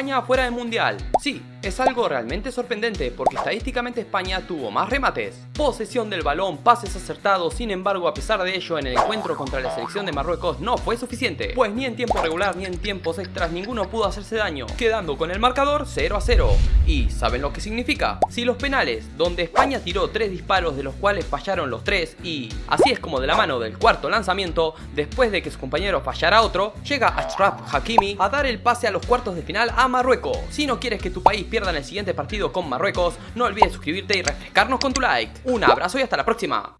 España fuera del Mundial. Sí, es algo realmente sorprendente porque estadísticamente España tuvo más remates, posesión del balón, pases acertados, sin embargo a pesar de ello en el encuentro contra la selección de Marruecos no fue suficiente, pues ni en tiempo regular ni en tiempos extras ninguno pudo hacerse daño, quedando con el marcador 0 a 0. ¿Y saben lo que significa? Si los penales, donde España tiró 3 disparos de los cuales fallaron los 3 y así es como de la mano del cuarto lanzamiento, después de que su compañero fallara otro, llega Ashraf Hakimi a dar el pase a los cuartos de final a Marruecos. Si no quieres que tu país pierdan el siguiente partido con Marruecos, no olvides suscribirte y refrescarnos con tu like. Un abrazo y hasta la próxima.